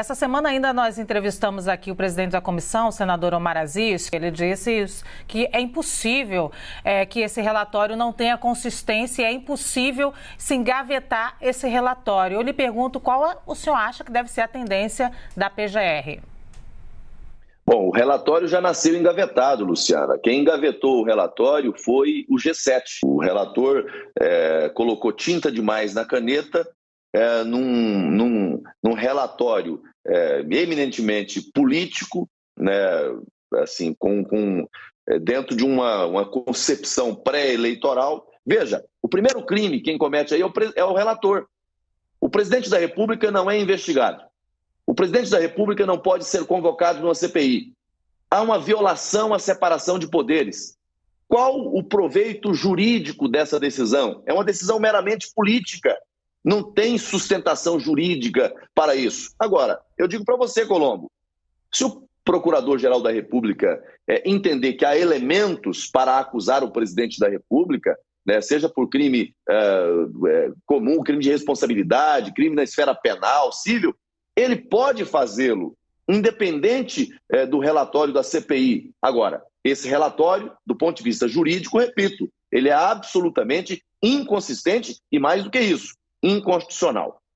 Essa semana ainda nós entrevistamos aqui o presidente da comissão, o senador Omar Aziz, ele disse que é impossível é, que esse relatório não tenha consistência, é impossível se engavetar esse relatório. Eu lhe pergunto qual o senhor acha que deve ser a tendência da PGR? Bom, o relatório já nasceu engavetado, Luciana. Quem engavetou o relatório foi o G7. O relator é, colocou tinta demais na caneta é, num, num, num, relatório é, eminentemente político, né, assim, com, com é, dentro de uma, uma concepção pré-eleitoral. Veja, o primeiro crime quem comete aí é o, é o relator. O presidente da República não é investigado. O presidente da República não pode ser convocado numa CPI. Há uma violação à separação de poderes. Qual o proveito jurídico dessa decisão? É uma decisão meramente política. Não tem sustentação jurídica para isso. Agora, eu digo para você, Colombo, se o Procurador-Geral da República é, entender que há elementos para acusar o presidente da República, né, seja por crime é, é, comum, crime de responsabilidade, crime na esfera penal, civil, ele pode fazê-lo, independente é, do relatório da CPI. Agora, esse relatório, do ponto de vista jurídico, repito, ele é absolutamente inconsistente e, mais do que isso, inconstitucional.